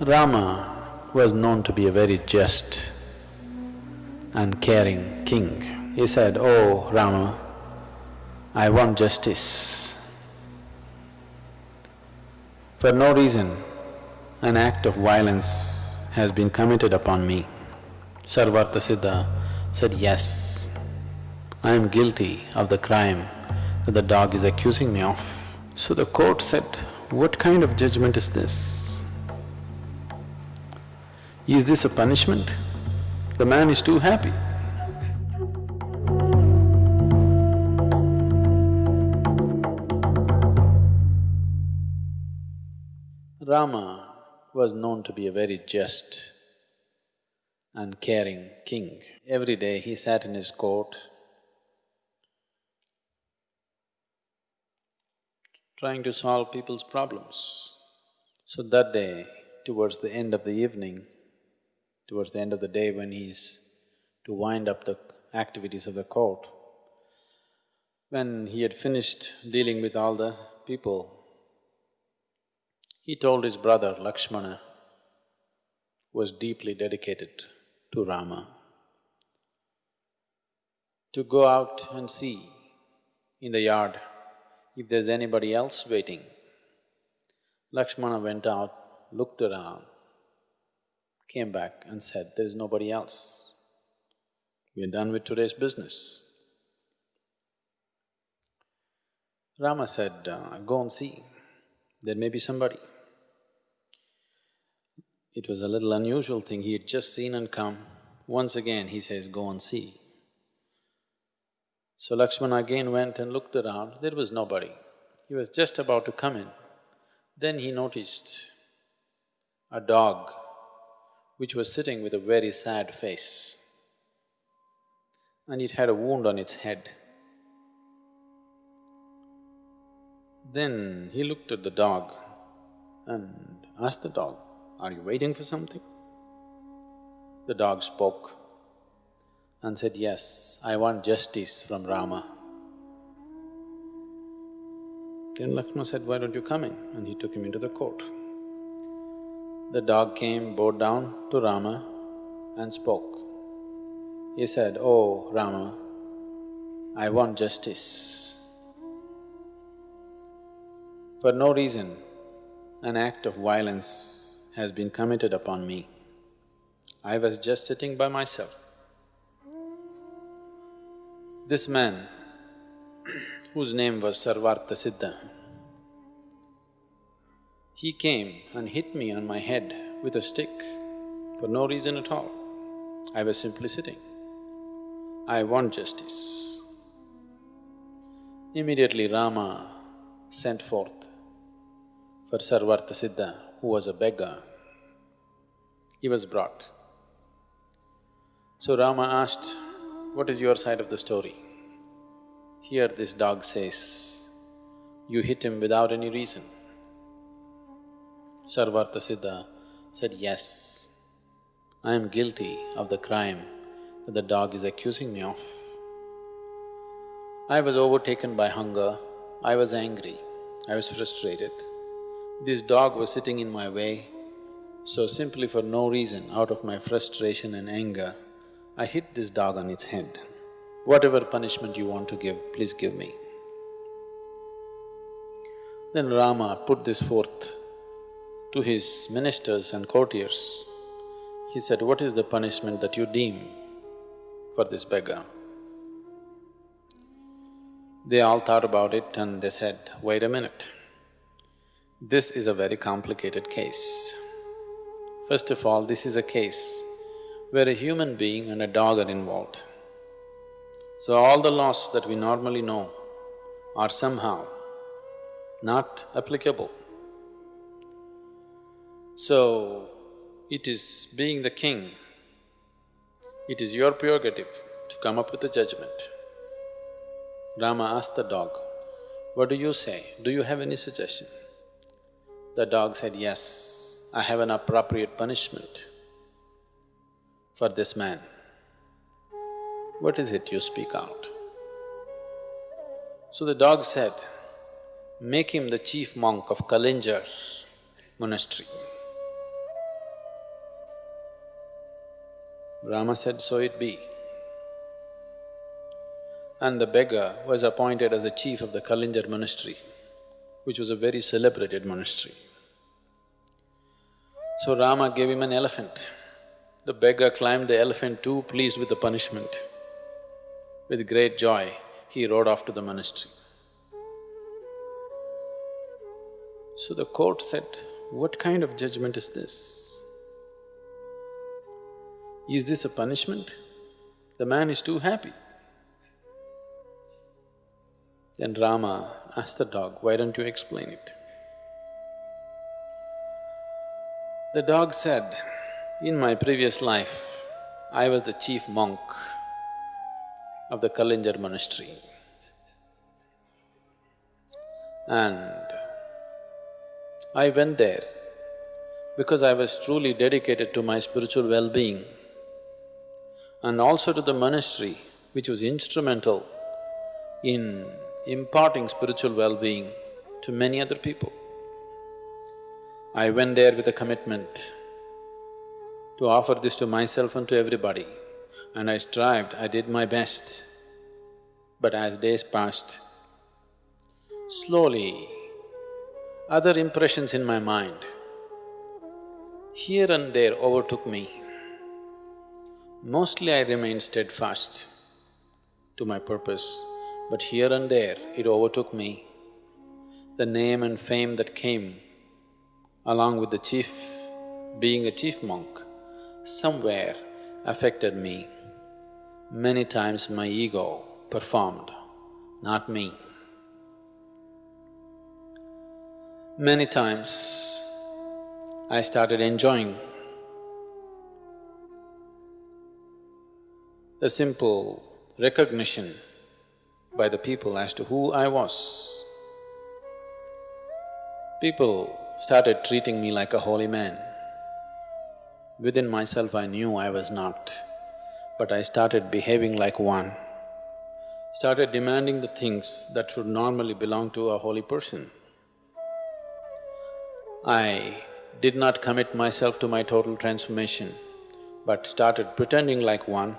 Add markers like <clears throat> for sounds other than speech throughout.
Rama was known to be a very just and caring king. He said, Oh Rama, I want justice. For no reason, an act of violence has been committed upon me. Sarvarta Siddha said, Yes, I am guilty of the crime that the dog is accusing me of. So the court said, What kind of judgment is this? Is this a punishment? The man is too happy. Rama was known to be a very just and caring king. Every day he sat in his court trying to solve people's problems. So that day, towards the end of the evening, towards the end of the day when he's to wind up the activities of the court, when he had finished dealing with all the people, he told his brother Lakshmana, was deeply dedicated to Rama, to go out and see in the yard if there's anybody else waiting. Lakshmana went out, looked around, came back and said, there's nobody else. We're done with today's business. Rama said, uh, go and see, there may be somebody. It was a little unusual thing, he had just seen and come. Once again he says, go and see. So Lakshmana again went and looked around, there was nobody. He was just about to come in. Then he noticed a dog which was sitting with a very sad face and it had a wound on its head. Then he looked at the dog and asked the dog, are you waiting for something? The dog spoke and said, yes, I want justice from Rama. Then Lakshmana said, why don't you come in? And he took him into the court. The dog came, bowed down to Rama and spoke. He said, Oh Rama, I want justice. For no reason, an act of violence has been committed upon me. I was just sitting by myself. This man, <clears throat> whose name was Sarvarta Siddha, he came and hit me on my head with a stick for no reason at all. I was simply sitting. I want justice. Immediately Rama sent forth for Sarvarta Siddha, who was a beggar. He was brought. So Rama asked, what is your side of the story? Here this dog says, you hit him without any reason. Sarvarta Siddha said, yes, I am guilty of the crime that the dog is accusing me of. I was overtaken by hunger, I was angry, I was frustrated. This dog was sitting in my way, so simply for no reason, out of my frustration and anger, I hit this dog on its head. Whatever punishment you want to give, please give me. Then Rama put this forth to his ministers and courtiers, he said, what is the punishment that you deem for this beggar? They all thought about it and they said, wait a minute, this is a very complicated case. First of all, this is a case where a human being and a dog are involved. So all the laws that we normally know are somehow not applicable. So, it is being the king, it is your prerogative to come up with a judgment. Rama asked the dog, what do you say? Do you have any suggestion? The dog said, yes, I have an appropriate punishment for this man. What is it you speak out? So the dog said, make him the chief monk of Kalinjar monastery. Rama said, so it be. And the beggar was appointed as the chief of the Kalinjar monastery, which was a very celebrated monastery. So Rama gave him an elephant. The beggar climbed the elephant too, pleased with the punishment. With great joy, he rode off to the monastery. So the court said, what kind of judgment is this? Is this a punishment? The man is too happy. Then Rama asked the dog, why don't you explain it? The dog said, in my previous life, I was the chief monk of the Kalinjar monastery. And I went there because I was truly dedicated to my spiritual well-being and also to the monastery which was instrumental in imparting spiritual well-being to many other people. I went there with a commitment to offer this to myself and to everybody and I strived, I did my best. But as days passed, slowly other impressions in my mind here and there overtook me. Mostly I remained steadfast to my purpose, but here and there it overtook me. The name and fame that came along with the chief, being a chief monk, somewhere affected me. Many times my ego performed, not me. Many times I started enjoying the simple recognition by the people as to who I was. People started treating me like a holy man. Within myself I knew I was not, but I started behaving like one, started demanding the things that should normally belong to a holy person. I did not commit myself to my total transformation, but started pretending like one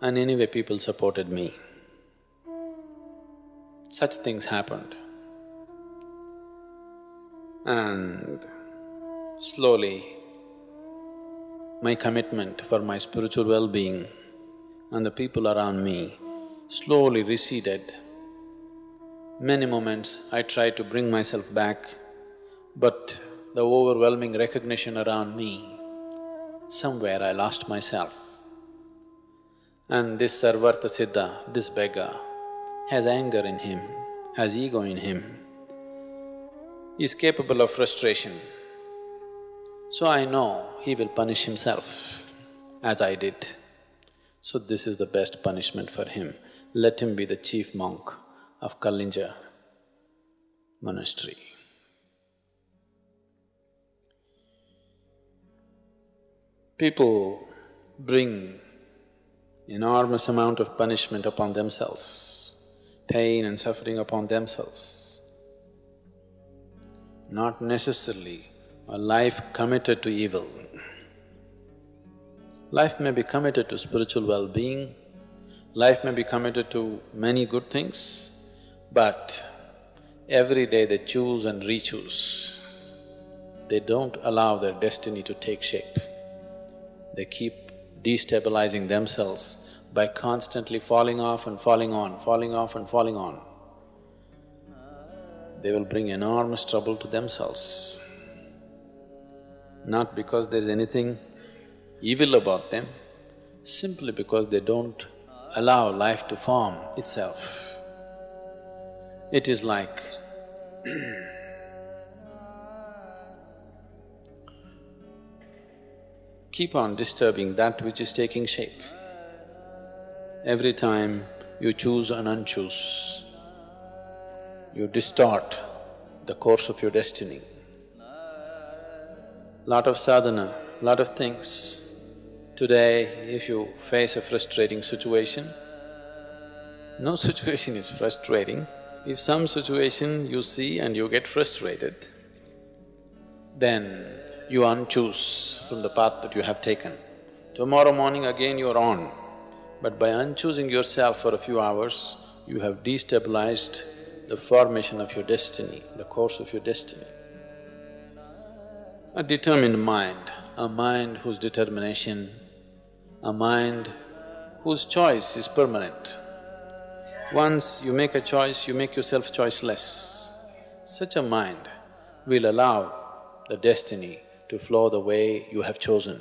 and anyway people supported me. Such things happened. And slowly, my commitment for my spiritual well-being and the people around me slowly receded. Many moments I tried to bring myself back, but the overwhelming recognition around me, somewhere I lost myself. And this Sarvartha Siddha, this beggar, has anger in him, has ego in him, is capable of frustration. So I know he will punish himself, as I did. So this is the best punishment for him. Let him be the chief monk of Kalinjar monastery. People bring enormous amount of punishment upon themselves, pain and suffering upon themselves. Not necessarily a life committed to evil. Life may be committed to spiritual well-being, life may be committed to many good things, but every day they choose and re-choose. They don't allow their destiny to take shape they keep destabilizing themselves by constantly falling off and falling on, falling off and falling on. They will bring enormous trouble to themselves. Not because there's anything evil about them, simply because they don't allow life to form itself. It is like <clears throat> keep on disturbing that which is taking shape. Every time you choose and unchoose, you distort the course of your destiny. Lot of sadhana, lot of things. Today, if you face a frustrating situation, no <laughs> situation is frustrating. If some situation you see and you get frustrated, then you unchoose from the path that you have taken Tomorrow morning again you're on. But by unchoosing yourself for a few hours, you have destabilized the formation of your destiny, the course of your destiny. A determined mind, a mind whose determination, a mind whose choice is permanent. Once you make a choice, you make yourself choiceless. Such a mind will allow the destiny to flow the way you have chosen.